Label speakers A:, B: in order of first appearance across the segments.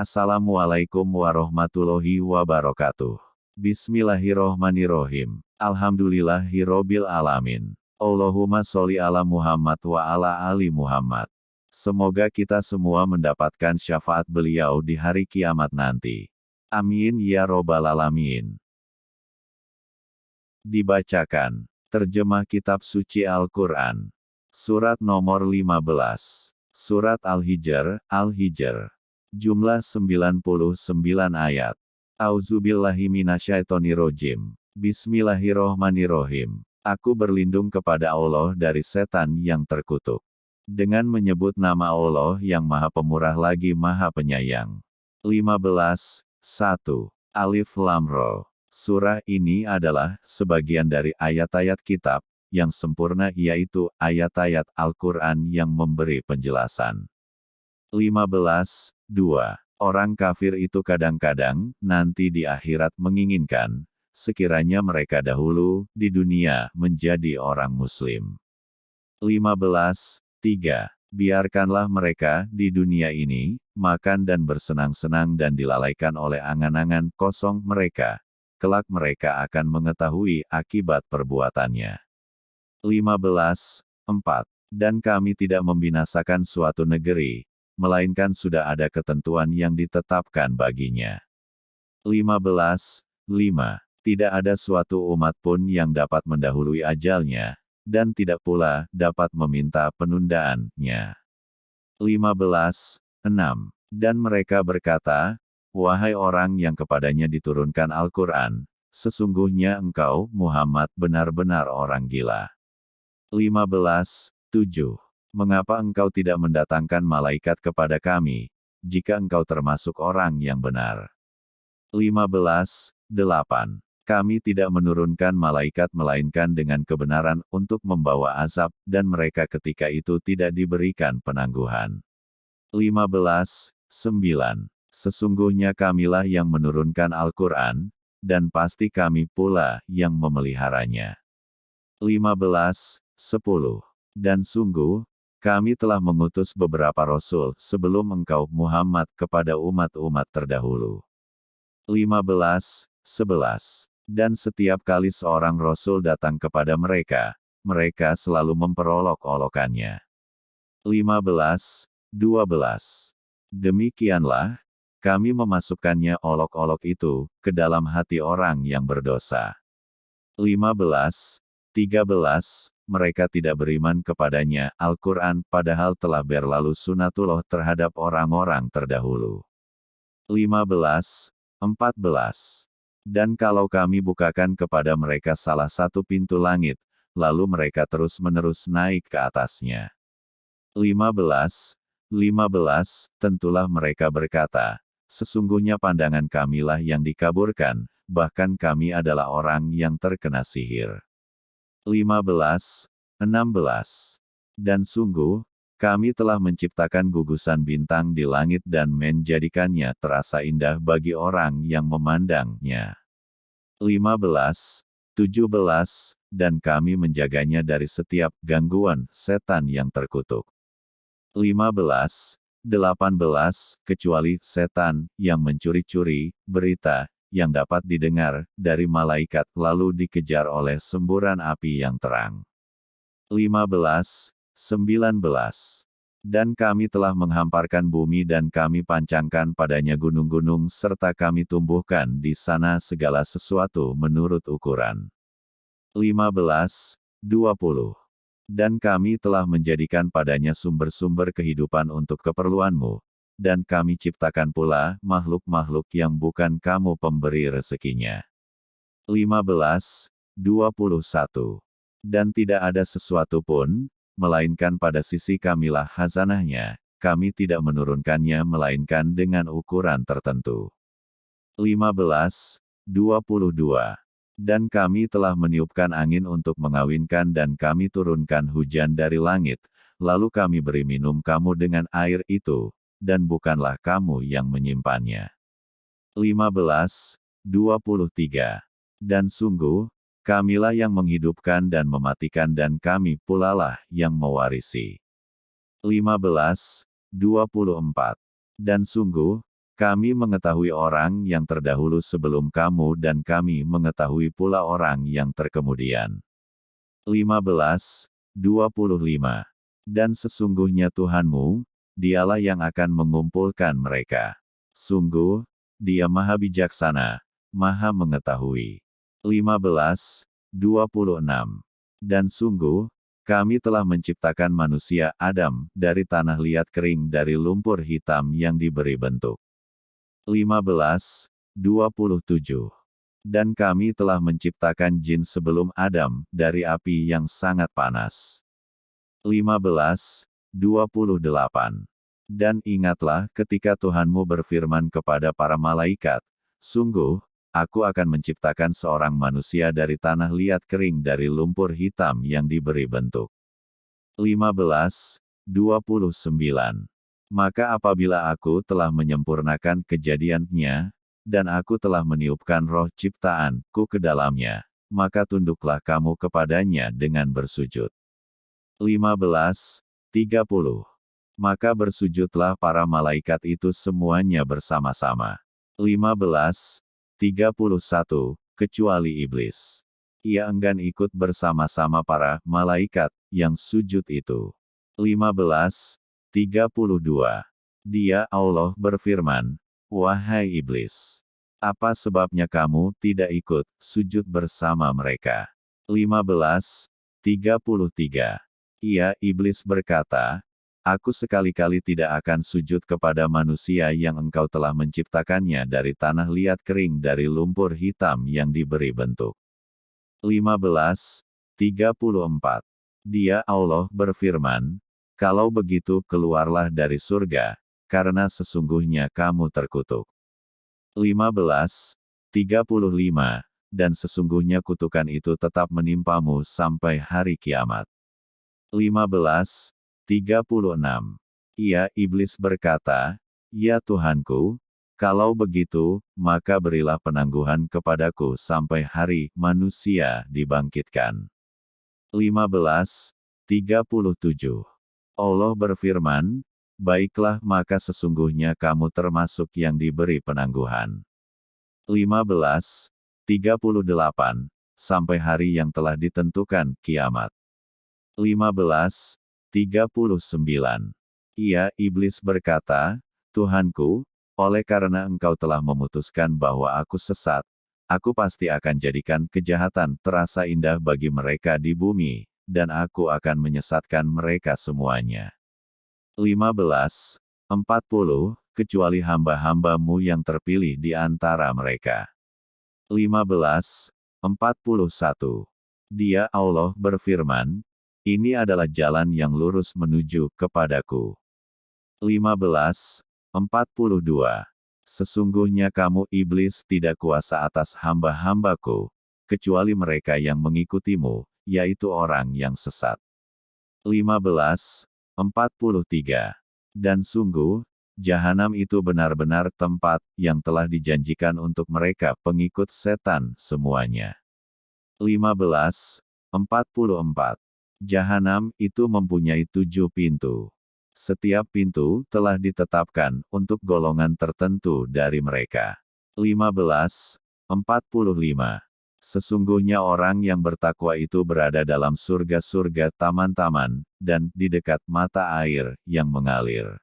A: Assalamualaikum warahmatullahi wabarakatuh. Bismillahirrohmanirrohim. Alhamdulillahirrobil alamin. Allahumma sholli ala Muhammad wa ala ali Muhammad. Semoga kita semua mendapatkan syafaat beliau di hari kiamat nanti. Amin ya robbal alamin. Dibacakan. Terjemah Kitab Suci Al-Quran. Surat nomor 15. Surat Al-Hijr, Al-Hijr. Jumlah 99 ayat. Auzubillahiminasyaitonirojim. Bismillahirrohmanirrohim. Aku berlindung kepada Allah dari setan yang terkutuk. Dengan menyebut nama Allah yang maha pemurah lagi maha penyayang. 15. 1. Alif Lamro. Surah ini adalah sebagian dari ayat-ayat kitab yang sempurna yaitu ayat-ayat Al-Quran yang memberi penjelasan. 15. 2. Orang kafir itu kadang-kadang, nanti di akhirat menginginkan, sekiranya mereka dahulu, di dunia, menjadi orang muslim. 15. 3. Biarkanlah mereka, di dunia ini, makan dan bersenang-senang dan dilalaikan oleh angan-angan kosong mereka. Kelak mereka akan mengetahui akibat perbuatannya. 15. 4. Dan kami tidak membinasakan suatu negeri, melainkan sudah ada ketentuan yang ditetapkan baginya. 15. 5. Tidak ada suatu umat pun yang dapat mendahului ajalnya, dan tidak pula dapat meminta penundaannya. 15. 6. Dan mereka berkata, Wahai orang yang kepadanya diturunkan Al-Quran, sesungguhnya engkau, Muhammad, benar-benar orang gila. 15. 7. Mengapa engkau tidak mendatangkan malaikat kepada kami, jika engkau termasuk orang yang benar? 15. 8. Kami tidak menurunkan malaikat melainkan dengan kebenaran untuk membawa azab, dan mereka ketika itu tidak diberikan penangguhan. 15. 9. Sesungguhnya kamilah yang menurunkan Al-Quran, dan pasti kami pula yang memeliharanya. 15. 10. Dan sungguh, kami telah mengutus beberapa rasul sebelum engkau Muhammad kepada umat-umat terdahulu. 15, 11. Dan setiap kali seorang rasul datang kepada mereka, mereka selalu memperolok-olokannya. 15, 12. Demikianlah, kami memasukkannya olok-olok itu ke dalam hati orang yang berdosa. 15, 13 mereka tidak beriman kepadanya, Al-Quran, padahal telah berlalu sunatullah terhadap orang-orang terdahulu. 15. 14. Dan kalau kami bukakan kepada mereka salah satu pintu langit, lalu mereka terus-menerus naik ke atasnya. 15. 15. Tentulah mereka berkata, Sesungguhnya pandangan kamilah yang dikaburkan, bahkan kami adalah orang yang terkena sihir. 15, 16. Dan sungguh, kami telah menciptakan gugusan bintang di langit dan menjadikannya terasa indah bagi orang yang memandangnya. 15, 17, dan kami menjaganya dari setiap gangguan setan yang terkutuk. 15, 18, kecuali setan yang mencuri-curi berita yang dapat didengar dari malaikat lalu dikejar oleh semburan api yang terang. 15, 19. Dan kami telah menghamparkan bumi dan kami pancangkan padanya gunung-gunung serta kami tumbuhkan di sana segala sesuatu menurut ukuran. 15, 20. Dan kami telah menjadikan padanya sumber-sumber kehidupan untuk keperluanmu, dan kami ciptakan pula makhluk-makhluk yang bukan kamu pemberi rezekinya. 15, 21. Dan tidak ada sesuatu pun, melainkan pada sisi kamilah hazanahnya, kami tidak menurunkannya melainkan dengan ukuran tertentu. 15, 22. Dan kami telah meniupkan angin untuk mengawinkan dan kami turunkan hujan dari langit, lalu kami beri minum kamu dengan air itu, dan bukanlah kamu yang menyimpannya. 15, 23. Dan sungguh, kamilah yang menghidupkan dan mematikan dan kami pulalah yang mewarisi. 15, 24. Dan sungguh, Kami mengetahui orang yang terdahulu sebelum kamu dan kami mengetahui pula orang yang terkemudian. 15, 25. Dan sesungguhnya Tuhanmu, dialah yang akan mengumpulkan mereka. Sungguh, dia maha bijaksana, maha mengetahui. 15, 26. Dan sungguh, kami telah menciptakan manusia Adam dari tanah liat kering dari lumpur hitam yang diberi bentuk. 15, 27. Dan kami telah menciptakan jin sebelum Adam dari api yang sangat panas. 15, 28. Dan ingatlah ketika Tuhanmu berfirman kepada para malaikat, Sungguh, aku akan menciptakan seorang manusia dari tanah liat kering dari lumpur hitam yang diberi bentuk. 15, 29. Maka apabila aku telah menyempurnakan kejadiannya, dan aku telah meniupkan roh ciptaanku ke dalamnya, maka tunduklah kamu kepadanya dengan bersujud. 15, 30. Maka bersujudlah para malaikat itu semuanya bersama-sama. 15, 31, kecuali iblis. Ia enggan ikut bersama-sama para malaikat yang sujud itu. 15, 32. Dia Allah berfirman, Wahai iblis, apa sebabnya kamu tidak ikut sujud bersama mereka? 15, 33. Ia iblis berkata, Aku sekali-kali tidak akan sujud kepada manusia yang engkau telah menciptakannya dari tanah liat kering dari lumpur hitam yang diberi bentuk. 15. 34. Dia Allah berfirman, Kalau begitu keluarlah dari surga, karena sesungguhnya kamu terkutuk. 15. 35. Dan sesungguhnya kutukan itu tetap menimpamu sampai hari kiamat. 15. 36. Ia iblis berkata, Ya Tuhanku, kalau begitu, maka berilah penangguhan kepadaku sampai hari manusia dibangkitkan. 15. 37. Allah berfirman, Baiklah maka sesungguhnya kamu termasuk yang diberi penangguhan. 15. 38. Sampai hari yang telah ditentukan, kiamat. 15. 39. Ia, iblis berkata, Tuhanku, oleh karena engkau telah memutuskan bahwa aku sesat, aku pasti akan jadikan kejahatan terasa indah bagi mereka di bumi, dan aku akan menyesatkan mereka semuanya. 15. 40, kecuali hamba-hambamu yang terpilih di antara mereka. 15. 41. Dia Allah berfirman, ini adalah jalan yang lurus menuju kepadaku. 15. 42. Sesungguhnya kamu iblis tidak kuasa atas hamba-hambaku, kecuali mereka yang mengikutimu, yaitu orang yang sesat. 15. 43. Dan sungguh, jahanam itu benar-benar tempat yang telah dijanjikan untuk mereka pengikut setan semuanya. 15. 44. Jahanam itu mempunyai tujuh pintu. Setiap pintu telah ditetapkan untuk golongan tertentu dari mereka. 15. 45. Sesungguhnya orang yang bertakwa itu berada dalam surga-surga taman-taman, dan di dekat mata air yang mengalir.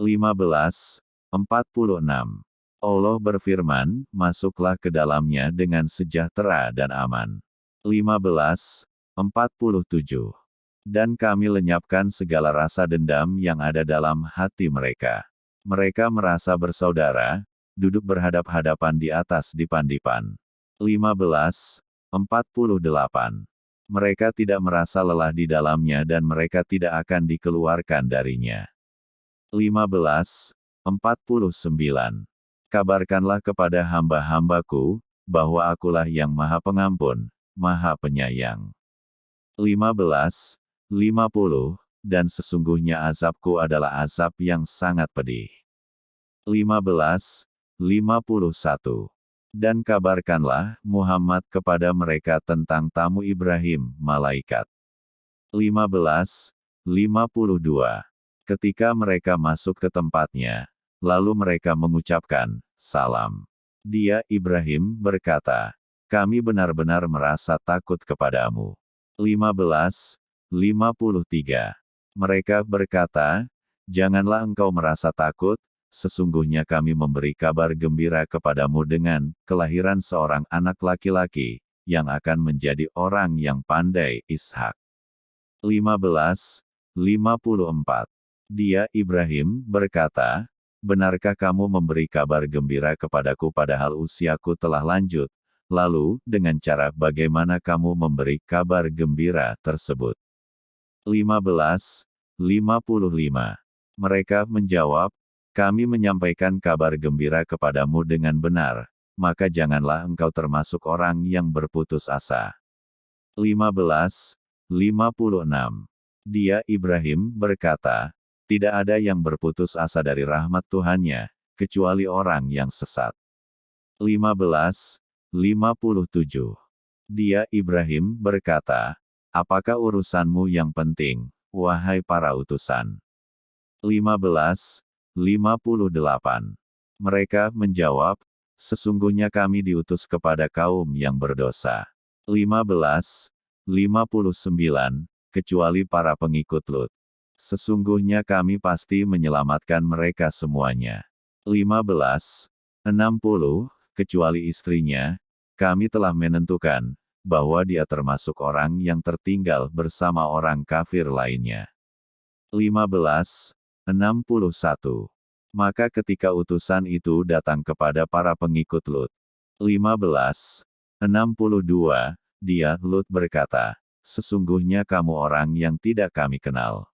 A: 15. 46. Allah berfirman, masuklah ke dalamnya dengan sejahtera dan aman. 15. 47. Dan kami lenyapkan segala rasa dendam yang ada dalam hati mereka. Mereka merasa bersaudara, duduk berhadap-hadapan di atas dipan-dipan. 15. 48. Mereka tidak merasa lelah di dalamnya dan mereka tidak akan dikeluarkan darinya. 15. 49. Kabarkanlah kepada hamba-hambaku, bahwa akulah yang maha pengampun, maha penyayang. 15, 50, dan sesungguhnya azabku adalah azab yang sangat pedih. 15, 51. Dan kabarkanlah, Muhammad kepada mereka tentang tamu Ibrahim, malaikat. 15, 52. Ketika mereka masuk ke tempatnya, lalu mereka mengucapkan, Salam. Dia, Ibrahim, berkata, Kami benar-benar merasa takut kepadamu. 15. 53. Mereka berkata, Janganlah engkau merasa takut, sesungguhnya kami memberi kabar gembira kepadamu dengan kelahiran seorang anak laki-laki, yang akan menjadi orang yang pandai, Ishak. 15. 54. Dia, Ibrahim, berkata, Benarkah kamu memberi kabar gembira kepadaku padahal usiaku telah lanjut, lalu, dengan cara bagaimana kamu memberi kabar gembira tersebut? 15. 55. Mereka menjawab, kami menyampaikan kabar gembira kepadamu dengan benar, maka janganlah engkau termasuk orang yang berputus asa. 15. 56. Dia Ibrahim berkata, tidak ada yang berputus asa dari rahmat Tuhannya, kecuali orang yang sesat. 15. 57. Dia Ibrahim berkata, apakah urusanmu yang penting, wahai para utusan? 15. 58. Mereka menjawab, sesungguhnya kami diutus kepada kaum yang berdosa. 15. 59 kecuali para pengikut Lut. Sesungguhnya kami pasti menyelamatkan mereka semuanya. 15. 60, kecuali istrinya, kami telah menentukan, bahwa dia termasuk orang yang tertinggal bersama orang kafir lainnya. 15. 61. Maka ketika utusan itu datang kepada para pengikut Lut. 15. 62, dia, Lut berkata, sesungguhnya kamu orang yang tidak kami kenal.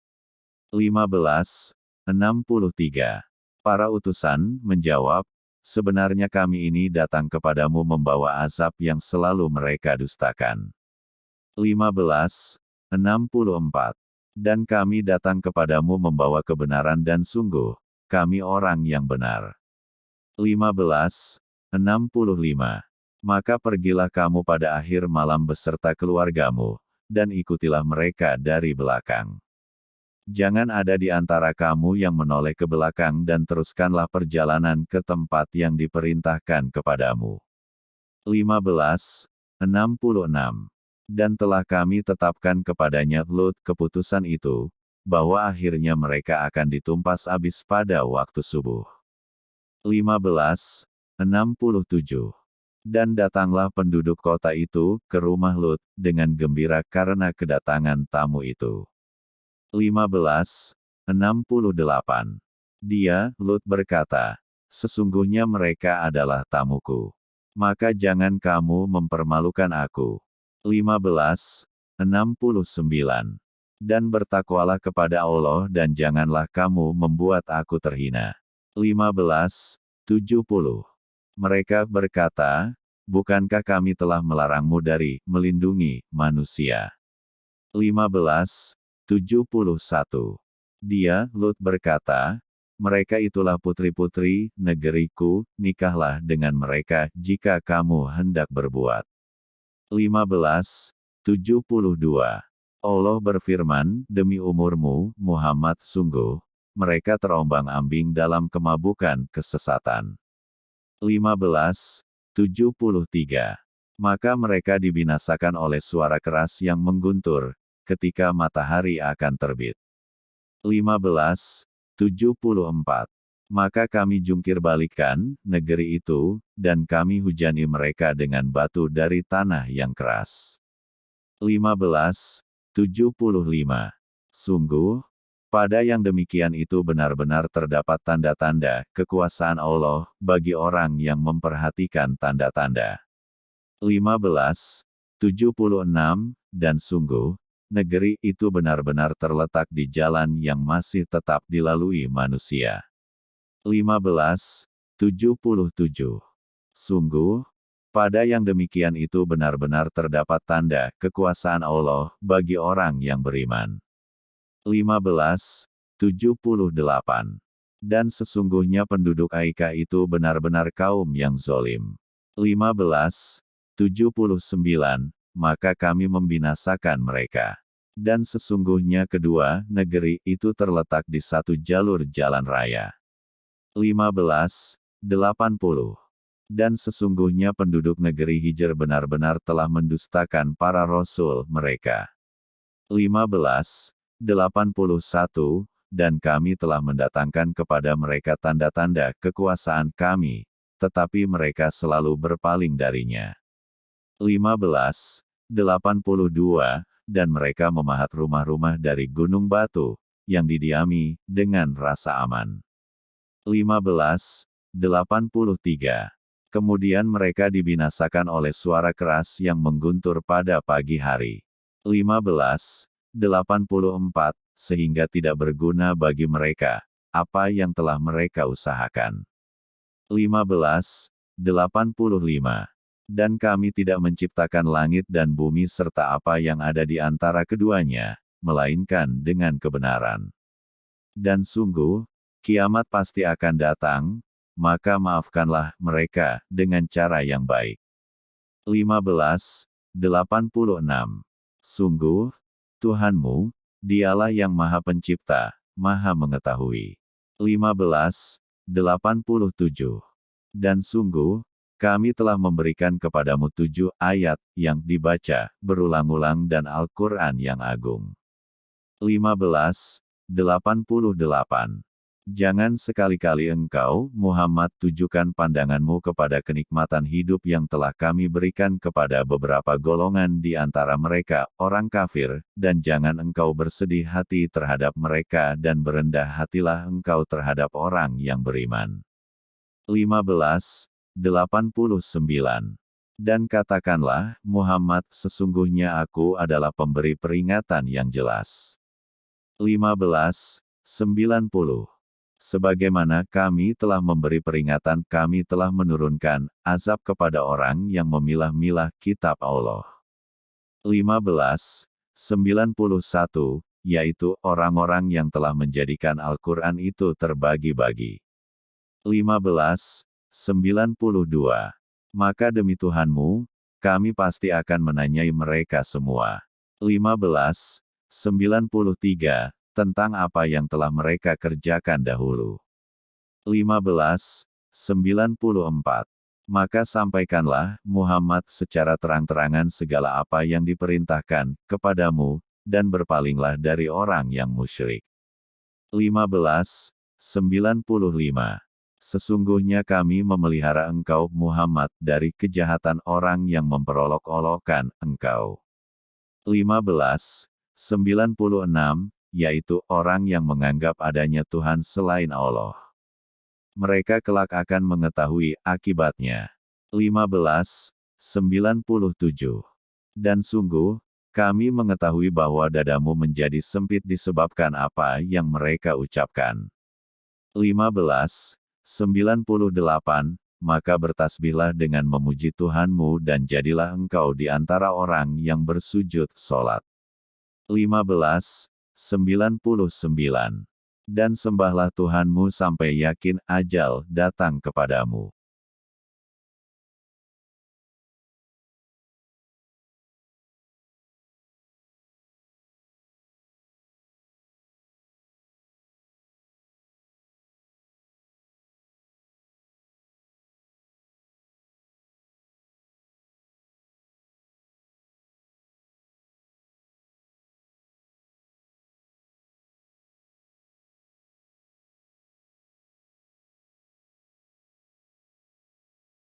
A: 15. 63. Para utusan menjawab, sebenarnya kami ini datang kepadamu membawa azab yang selalu mereka dustakan. 15. 64. Dan kami datang kepadamu membawa kebenaran dan sungguh, kami orang yang benar. 15. 65. Maka pergilah kamu pada akhir malam beserta keluargamu, dan ikutilah mereka dari belakang. Jangan ada di antara kamu yang menoleh ke belakang dan teruskanlah perjalanan ke tempat yang diperintahkan kepadamu. 15. 66. Dan telah kami tetapkan kepadanya Lut keputusan itu, bahwa akhirnya mereka akan ditumpas habis pada waktu subuh. 15. 67. Dan datanglah penduduk kota itu ke rumah Lut dengan gembira karena kedatangan tamu itu. 15. 68. Dia, Lut berkata, Sesungguhnya mereka adalah tamuku. Maka jangan kamu mempermalukan aku. 15. 69. Dan bertakwalah kepada Allah dan janganlah kamu membuat aku terhina. 15. 70. Mereka berkata, Bukankah kami telah melarangmu dari melindungi manusia? 15. 71. Dia, Lut berkata, mereka itulah putri-putri negeriku, nikahlah dengan mereka jika kamu hendak berbuat. 15. 72. Allah berfirman, demi umurmu, Muhammad sungguh, mereka terombang-ambing dalam kemabukan kesesatan. 15. 73. Maka mereka dibinasakan oleh suara keras yang mengguntur, ketika matahari akan terbit. 15. 74. Maka kami jungkir balikan negeri itu, dan kami hujani mereka dengan batu dari tanah yang keras. 15. 75. Sungguh, pada yang demikian itu benar-benar terdapat tanda-tanda kekuasaan Allah bagi orang yang memperhatikan tanda-tanda. 15. 76, dan sungguh, negeri itu benar-benar terletak di jalan yang masih tetap dilalui manusia. 15. 77. Sungguh, pada yang demikian itu benar-benar terdapat tanda kekuasaan Allah bagi orang yang beriman. 15. 78. Dan sesungguhnya penduduk Aika itu benar-benar kaum yang zolim. 15. 79. Maka kami membinasakan mereka. Dan sesungguhnya kedua negeri itu terletak di satu jalur jalan raya. 15, 80. Dan sesungguhnya penduduk negeri Hijr benar-benar telah mendustakan para rasul mereka. 15, 81, dan kami telah mendatangkan kepada mereka tanda-tanda kekuasaan kami, tetapi mereka selalu berpaling darinya. 15, 82, dan mereka memahat rumah-rumah dari gunung batu, yang didiami, dengan rasa aman. 15, 83. Kemudian mereka dibinasakan oleh suara keras yang mengguntur pada pagi hari. 15, 84, sehingga tidak berguna bagi mereka, apa yang telah mereka usahakan. 15. 85. Dan kami tidak menciptakan langit dan bumi serta apa yang ada di antara keduanya, melainkan dengan kebenaran. Dan sungguh, kiamat pasti akan datang, maka maafkanlah mereka dengan cara yang baik. 15. 86. Sungguh, Tuhanmu, Dialah yang Maha Pencipta, Maha Mengetahui. 15. 87. Dan sungguh, kami telah memberikan kepadamu tujuh ayat yang dibaca berulang-ulang dan Al-Quran yang agung. 15. 88. Jangan sekali-kali engkau, Muhammad, tujukan pandanganmu kepada kenikmatan hidup yang telah kami berikan kepada beberapa golongan di antara mereka, orang kafir, dan jangan engkau bersedih hati terhadap mereka dan berendah hatilah engkau terhadap orang yang beriman. 15. 89. Dan katakanlah, Muhammad, sesungguhnya aku adalah pemberi peringatan yang jelas. 15. 90. Sebagaimana kami telah memberi peringatan, kami telah menurunkan azab kepada orang yang memilah-milah kitab Allah. 15. 91, yaitu orang-orang yang telah menjadikan Al-Quran itu terbagi-bagi. 15. 92. Maka demi Tuhanmu, kami pasti akan menanyai mereka semua. 15. 93 tentang apa yang telah mereka kerjakan dahulu. 15. 94. Maka sampaikanlah, Muhammad secara terang-terangan segala apa yang diperintahkan kepadamu, dan berpalinglah dari orang yang musyrik. 15. 95. Sesungguhnya kami memelihara engkau, Muhammad, dari kejahatan orang yang memperolok-olokkan engkau. 15. 96 yaitu orang yang menganggap adanya Tuhan selain Allah. Mereka kelak akan mengetahui akibatnya. 15. 97. Dan sungguh, kami mengetahui bahwa dadamu menjadi sempit disebabkan apa yang mereka ucapkan. 15. 98. Maka bertasbihlah dengan memuji Tuhanmu dan jadilah engkau di antara orang yang bersujud solat. 15. 99. Dan sembahlah Tuhanmu sampai yakin ajal datang kepadamu.